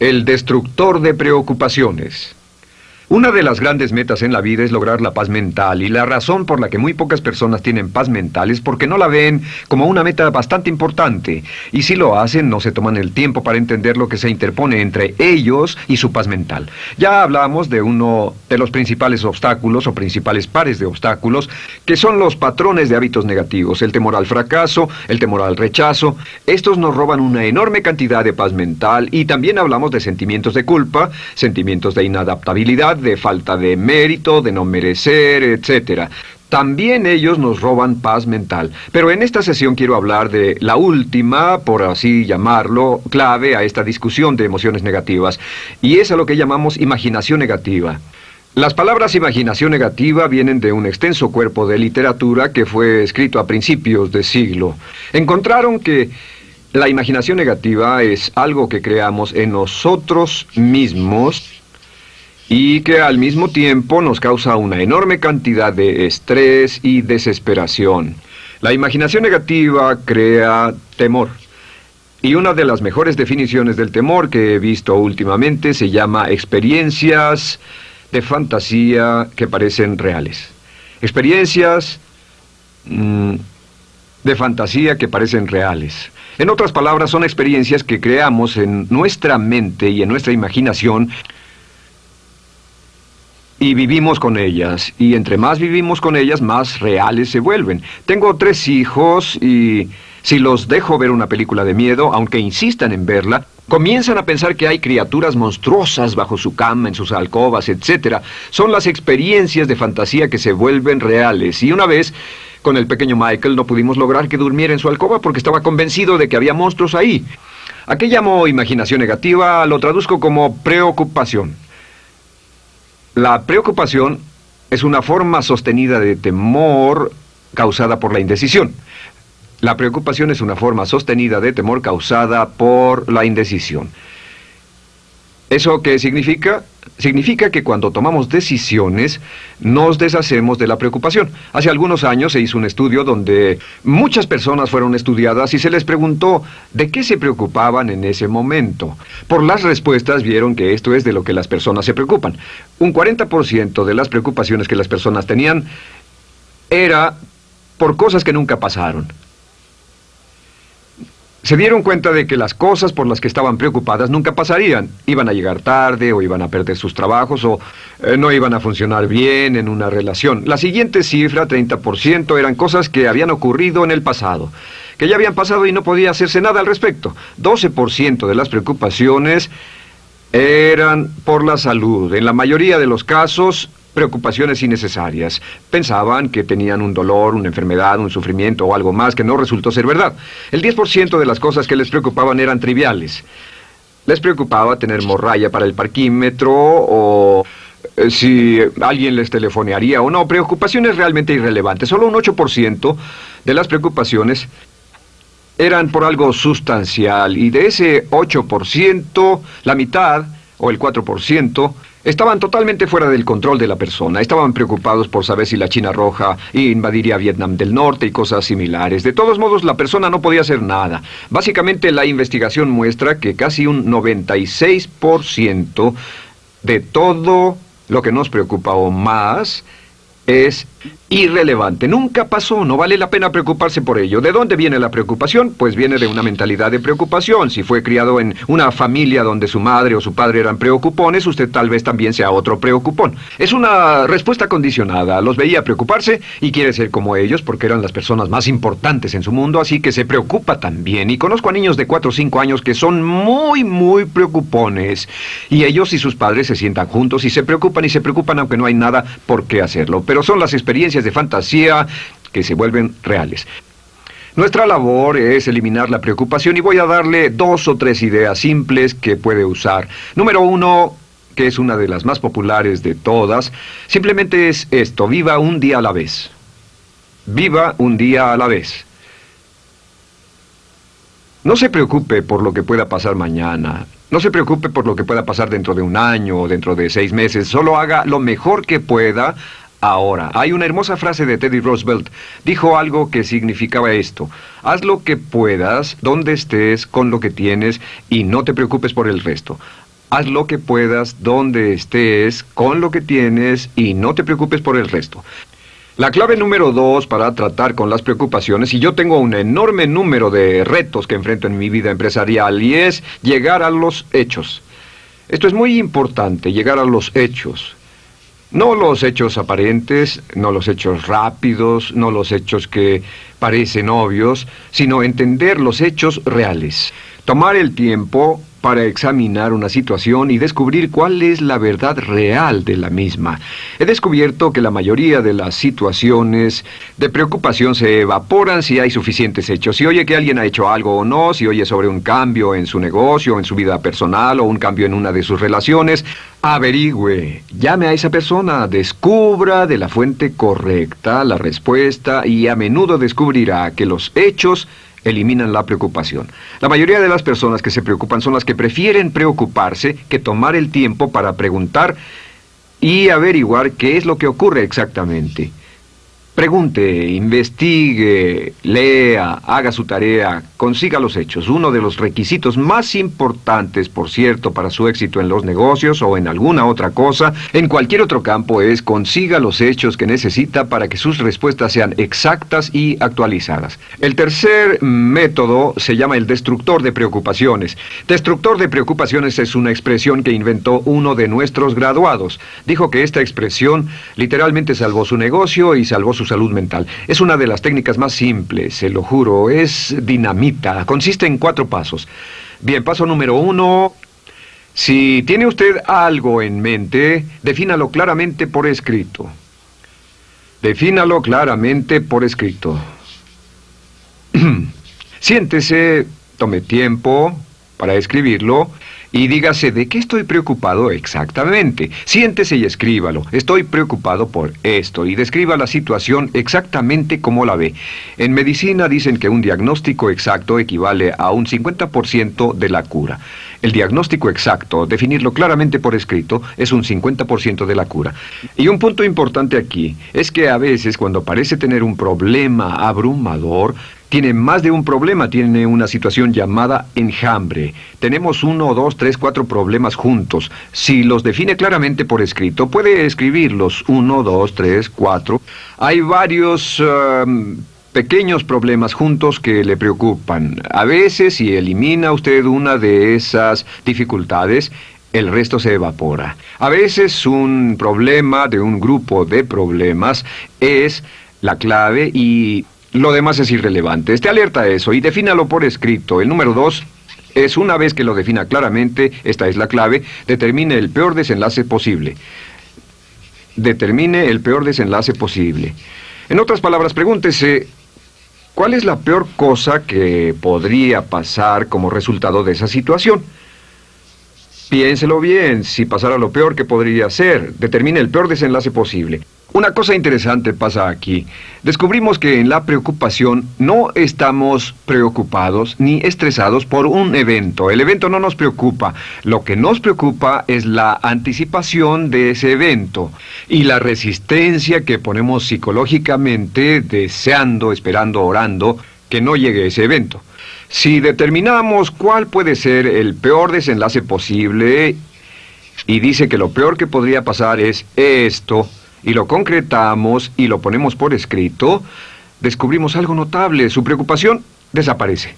El destructor de preocupaciones. Una de las grandes metas en la vida es lograr la paz mental y la razón por la que muy pocas personas tienen paz mental es porque no la ven como una meta bastante importante y si lo hacen no se toman el tiempo para entender lo que se interpone entre ellos y su paz mental. Ya hablamos de uno de los principales obstáculos o principales pares de obstáculos que son los patrones de hábitos negativos, el temor al fracaso, el temor al rechazo. Estos nos roban una enorme cantidad de paz mental y también hablamos de sentimientos de culpa, sentimientos de inadaptabilidad, de falta de mérito, de no merecer, etc. También ellos nos roban paz mental. Pero en esta sesión quiero hablar de la última, por así llamarlo, clave a esta discusión de emociones negativas, y es a lo que llamamos imaginación negativa. Las palabras imaginación negativa vienen de un extenso cuerpo de literatura que fue escrito a principios de siglo. Encontraron que la imaginación negativa es algo que creamos en nosotros mismos y que al mismo tiempo nos causa una enorme cantidad de estrés y desesperación. La imaginación negativa crea temor. Y una de las mejores definiciones del temor que he visto últimamente se llama experiencias de fantasía que parecen reales. Experiencias mm, de fantasía que parecen reales. En otras palabras, son experiencias que creamos en nuestra mente y en nuestra imaginación y vivimos con ellas. Y entre más vivimos con ellas, más reales se vuelven. Tengo tres hijos y si los dejo ver una película de miedo, aunque insistan en verla, comienzan a pensar que hay criaturas monstruosas bajo su cama, en sus alcobas, etc. Son las experiencias de fantasía que se vuelven reales. Y una vez, con el pequeño Michael, no pudimos lograr que durmiera en su alcoba porque estaba convencido de que había monstruos ahí. ¿A qué llamo imaginación negativa? Lo traduzco como preocupación. La preocupación es una forma sostenida de temor causada por la indecisión. La preocupación es una forma sostenida de temor causada por la indecisión. ¿Eso qué significa? Significa que cuando tomamos decisiones nos deshacemos de la preocupación. Hace algunos años se hizo un estudio donde muchas personas fueron estudiadas y se les preguntó de qué se preocupaban en ese momento. Por las respuestas vieron que esto es de lo que las personas se preocupan. Un 40% de las preocupaciones que las personas tenían era por cosas que nunca pasaron se dieron cuenta de que las cosas por las que estaban preocupadas nunca pasarían. Iban a llegar tarde o iban a perder sus trabajos o eh, no iban a funcionar bien en una relación. La siguiente cifra, 30%, eran cosas que habían ocurrido en el pasado, que ya habían pasado y no podía hacerse nada al respecto. 12% de las preocupaciones eran por la salud. En la mayoría de los casos preocupaciones innecesarias. Pensaban que tenían un dolor, una enfermedad, un sufrimiento o algo más que no resultó ser verdad. El 10% de las cosas que les preocupaban eran triviales. Les preocupaba tener morralla para el parquímetro o eh, si alguien les telefonearía o no. Preocupaciones realmente irrelevantes. Solo un 8% de las preocupaciones eran por algo sustancial y de ese 8%, la mitad o el 4% Estaban totalmente fuera del control de la persona. Estaban preocupados por saber si la China Roja invadiría Vietnam del Norte y cosas similares. De todos modos, la persona no podía hacer nada. Básicamente, la investigación muestra que casi un 96% de todo lo que nos preocupa o más es irrelevante. Nunca pasó, no vale la pena preocuparse por ello. ¿De dónde viene la preocupación? Pues viene de una mentalidad de preocupación. Si fue criado en una familia donde su madre o su padre eran preocupones, usted tal vez también sea otro preocupón. Es una respuesta condicionada. Los veía preocuparse y quiere ser como ellos porque eran las personas más importantes en su mundo, así que se preocupa también. Y conozco a niños de 4 o 5 años que son muy, muy preocupones. Y ellos y sus padres se sientan juntos y se preocupan y se preocupan aunque no hay nada por qué hacerlo. Pero son las experiencias de fantasía que se vuelven reales. Nuestra labor es eliminar la preocupación y voy a darle dos o tres ideas simples que puede usar. Número uno, que es una de las más populares de todas, simplemente es esto, viva un día a la vez. Viva un día a la vez. No se preocupe por lo que pueda pasar mañana. No se preocupe por lo que pueda pasar dentro de un año o dentro de seis meses. Solo haga lo mejor que pueda ahora. Hay una hermosa frase de Teddy Roosevelt. Dijo algo que significaba esto. Haz lo que puedas, donde estés, con lo que tienes, y no te preocupes por el resto. Haz lo que puedas, donde estés, con lo que tienes y no te preocupes por el resto. La clave número dos para tratar con las preocupaciones, y yo tengo un enorme número de retos que enfrento en mi vida empresarial, y es llegar a los hechos. Esto es muy importante, llegar a los hechos. No los hechos aparentes, no los hechos rápidos, no los hechos que parecen obvios, sino entender los hechos reales. Tomar el tiempo para examinar una situación y descubrir cuál es la verdad real de la misma. He descubierto que la mayoría de las situaciones de preocupación se evaporan si hay suficientes hechos. Si oye que alguien ha hecho algo o no, si oye sobre un cambio en su negocio, en su vida personal o un cambio en una de sus relaciones, averigüe, llame a esa persona, descubra de la fuente correcta la respuesta y a menudo descubrirá que los hechos eliminan la preocupación. La mayoría de las personas que se preocupan son las que prefieren preocuparse que tomar el tiempo para preguntar y averiguar qué es lo que ocurre exactamente. Pregunte, investigue, lea, haga su tarea, consiga los hechos. Uno de los requisitos más importantes, por cierto, para su éxito en los negocios o en alguna otra cosa, en cualquier otro campo, es consiga los hechos que necesita para que sus respuestas sean exactas y actualizadas. El tercer método se llama el destructor de preocupaciones. Destructor de preocupaciones es una expresión que inventó uno de nuestros graduados. Dijo que esta expresión literalmente salvó su negocio y salvó su salud mental. Es una de las técnicas más simples, se lo juro, es dinamita, consiste en cuatro pasos. Bien, paso número uno, si tiene usted algo en mente, defínalo claramente por escrito. Defínalo claramente por escrito. Siéntese, tome tiempo para escribirlo y dígase de qué estoy preocupado exactamente. Siéntese y escríbalo. Estoy preocupado por esto y describa la situación exactamente como la ve. En medicina dicen que un diagnóstico exacto equivale a un 50% de la cura. El diagnóstico exacto, definirlo claramente por escrito, es un 50% de la cura. Y un punto importante aquí es que a veces cuando parece tener un problema abrumador, tiene más de un problema, tiene una situación llamada enjambre. Tenemos uno, dos, tres, cuatro problemas juntos. Si los define claramente por escrito, puede escribirlos. Uno, dos, tres, cuatro. Hay varios... Um, pequeños problemas juntos que le preocupan. A veces, si elimina usted una de esas dificultades, el resto se evapora. A veces un problema de un grupo de problemas es la clave y lo demás es irrelevante. Esté alerta a eso y defínalo por escrito. El número dos es una vez que lo defina claramente, esta es la clave, determine el peor desenlace posible. Determine el peor desenlace posible. En otras palabras, pregúntese, ¿cuál es la peor cosa que podría pasar como resultado de esa situación? Piénselo bien, si pasara lo peor que podría ser, determine el peor desenlace posible. Una cosa interesante pasa aquí. Descubrimos que en la preocupación no estamos preocupados ni estresados por un evento. El evento no nos preocupa. Lo que nos preocupa es la anticipación de ese evento y la resistencia que ponemos psicológicamente deseando, esperando, orando que no llegue ese evento. Si determinamos cuál puede ser el peor desenlace posible y dice que lo peor que podría pasar es esto, y lo concretamos y lo ponemos por escrito, descubrimos algo notable. Su preocupación desaparece.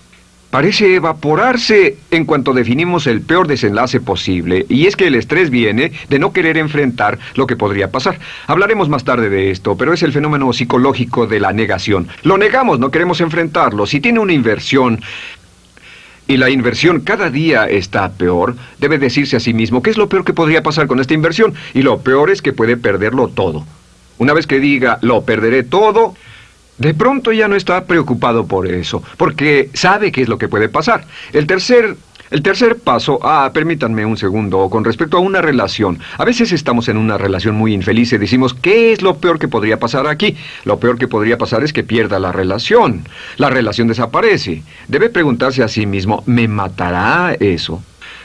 Parece evaporarse en cuanto definimos el peor desenlace posible, y es que el estrés viene de no querer enfrentar lo que podría pasar. Hablaremos más tarde de esto, pero es el fenómeno psicológico de la negación. Lo negamos, no queremos enfrentarlo. Si tiene una inversión y la inversión cada día está peor, debe decirse a sí mismo qué es lo peor que podría pasar con esta inversión. Y lo peor es que puede perderlo todo. Una vez que diga, lo perderé todo, de pronto ya no está preocupado por eso, porque sabe qué es lo que puede pasar. El tercer el tercer paso, ah, permítanme un segundo, con respecto a una relación. A veces estamos en una relación muy infeliz y decimos, ¿qué es lo peor que podría pasar aquí? Lo peor que podría pasar es que pierda la relación. La relación desaparece. Debe preguntarse a sí mismo, ¿me matará eso?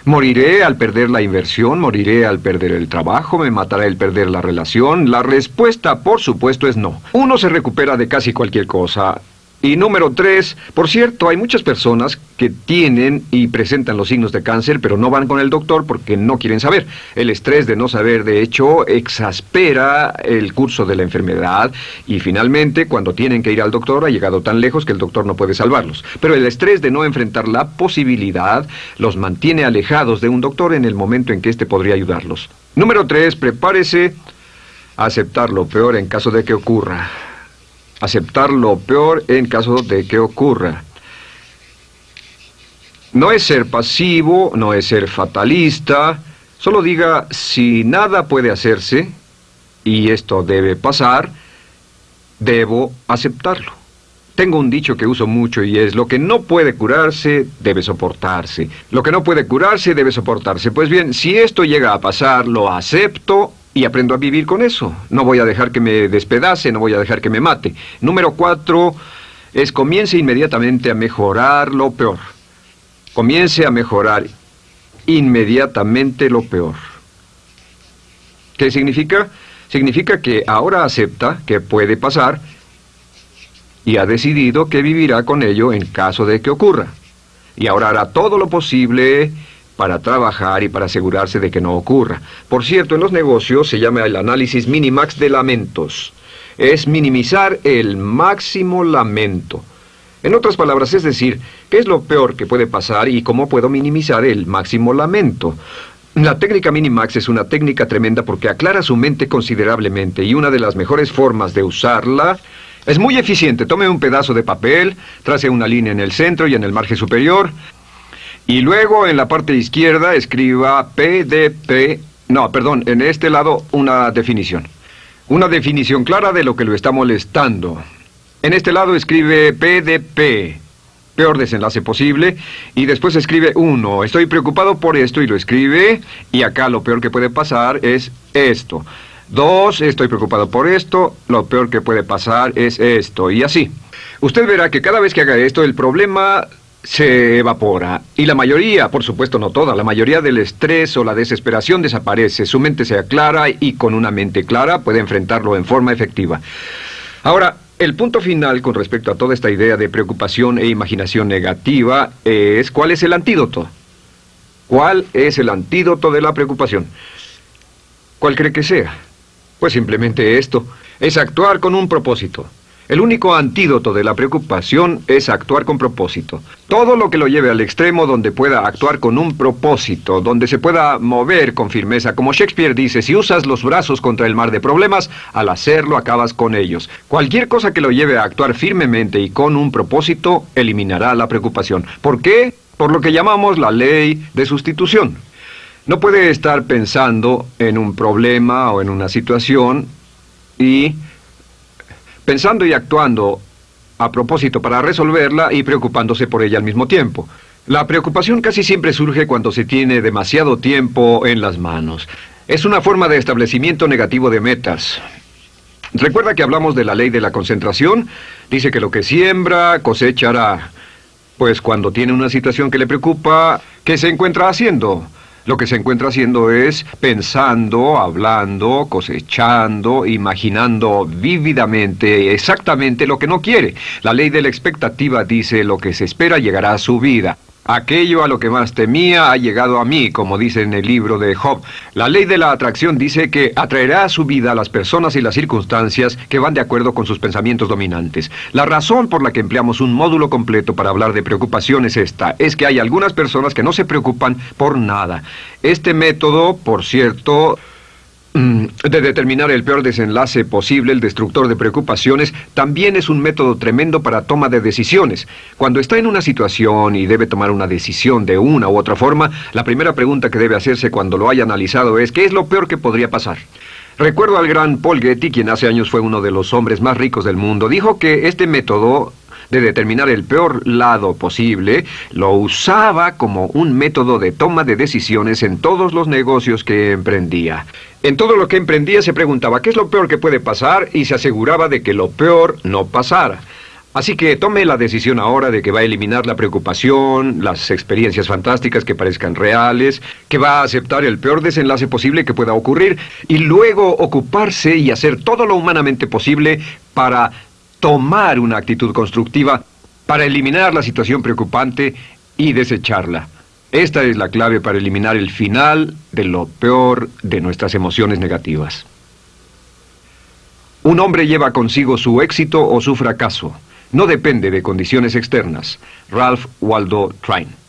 ¿Moriré al perder la inversión? ¿Moriré al perder el trabajo? ¿Me matará el perder la relación? La respuesta, por supuesto, es no. Uno se recupera de casi cualquier cosa Y número tres, por cierto, hay muchas personas que tienen y presentan los signos de cáncer, pero no van con el doctor porque no quieren saber. El estrés de no saber, de hecho, exaspera el curso de la enfermedad y finalmente, cuando tienen que ir al doctor, ha llegado tan lejos que el doctor no puede salvarlos. Pero el estrés de no enfrentar la posibilidad los mantiene alejados de un doctor en el momento en que éste podría ayudarlos. Número tres, prepárese a aceptar lo peor en caso de que ocurra aceptar lo peor en caso de que ocurra. No es ser pasivo, no es ser fatalista, solo diga si nada puede hacerse, y esto debe pasar, debo aceptarlo. Tengo un dicho que uso mucho y es, lo que no puede curarse, debe soportarse. Lo que no puede curarse, debe soportarse. Pues bien, si esto llega a pasar, lo acepto y aprendo a vivir con eso. No voy a dejar que me despedace, no voy a dejar que me mate. Número cuatro es comience inmediatamente a mejorar lo peor. Comience a mejorar inmediatamente lo peor. ¿Qué significa? Significa que ahora acepta que puede pasar y ha decidido que vivirá con ello en caso de que ocurra. Y ahora hará todo lo posible para trabajar y para asegurarse de que no ocurra. Por cierto, en los negocios se llama el análisis minimax de lamentos. Es minimizar el máximo lamento. En otras palabras, es decir, ¿qué es lo peor que puede pasar y cómo puedo minimizar el máximo lamento? La técnica Minimax es una técnica tremenda porque aclara su mente considerablemente y una de las mejores formas de usarla es muy eficiente. Tome un pedazo de papel, trace una línea en el centro y en el margen superior, y luego en la parte izquierda escriba PDP, no, perdón, en este lado una definición. Una definición clara de lo que lo está molestando. En este lado escribe PDP, peor desenlace posible, y después escribe 1, estoy preocupado por esto y lo escribe, y acá lo peor que puede pasar es esto. 2, estoy preocupado por esto, lo peor que puede pasar es esto, y así. Usted verá que cada vez que haga esto, el problema se evapora. Y la mayoría, por supuesto no toda, la mayoría del estrés o la desesperación desaparece. Su mente se aclara y con una mente clara puede enfrentarlo en forma efectiva. Ahora, el punto final con respecto a toda esta idea de preocupación e imaginación negativa es ¿cuál es el antídoto? ¿Cuál es el antídoto de la preocupación? ¿Cuál cree que sea? Pues simplemente esto, es actuar con un propósito. El único antídoto de la preocupación es actuar con propósito. Todo lo que lo lleve al extremo donde pueda actuar con un propósito, donde se pueda mover con firmeza, como Shakespeare dice, si usas los brazos contra el mar de problemas, al hacerlo acabas con ellos. Cualquier cosa que lo lleve a actuar firmemente y con un propósito, eliminará la preocupación. ¿Por qué? Por lo que llamamos la ley de sustitución. No puede estar pensando en un problema o en una situación y pensando y actuando a propósito para resolverla y preocupándose por ella al mismo tiempo. La preocupación casi siempre surge cuando se tiene demasiado tiempo en las manos. Es una forma de establecimiento negativo de metas. ¿Recuerda que hablamos de la ley de la concentración? Dice que lo que siembra cosechará. Pues cuando tiene una situación que le preocupa, ¿qué se encuentra haciendo? Lo que se encuentra haciendo es pensando, hablando, cosechando, imaginando vívidamente exactamente lo que no quiere. La ley de la expectativa dice lo que se espera llegará a su vida. Aquello a lo que más temía ha llegado a mí, como dice en el libro de Job. La ley de la atracción dice que atraerá a su vida a las personas y las circunstancias que van de acuerdo con sus pensamientos dominantes. La razón por la que empleamos un módulo completo para hablar de preocupación es esta, es que hay algunas personas que no se preocupan por nada. Este método, por cierto, de determinar el peor desenlace posible, el destructor de preocupaciones, también es un método tremendo para toma de decisiones. Cuando está en una situación y debe tomar una decisión de una u otra forma, la primera pregunta que debe hacerse cuando lo haya analizado es ¿qué es lo peor que podría pasar? Recuerdo al gran Paul Getty, quien hace años fue uno de los hombres más ricos del mundo, dijo que este método de determinar el peor lado posible, lo usaba como un método de toma de decisiones en todos los negocios que emprendía. En todo lo que emprendía se preguntaba qué es lo peor que puede pasar y se aseguraba de que lo peor no pasara. Así que tome la decisión ahora de que va a eliminar la preocupación, las experiencias fantásticas que parezcan reales, que va a aceptar el peor desenlace posible que pueda ocurrir y luego ocuparse y hacer todo lo humanamente posible para tomar una actitud constructiva para eliminar la situación preocupante y desecharla. Esta es la clave para eliminar el final de lo peor de nuestras emociones negativas. Un hombre lleva consigo su éxito o su fracaso. No depende de condiciones externas. Ralph Waldo Trine.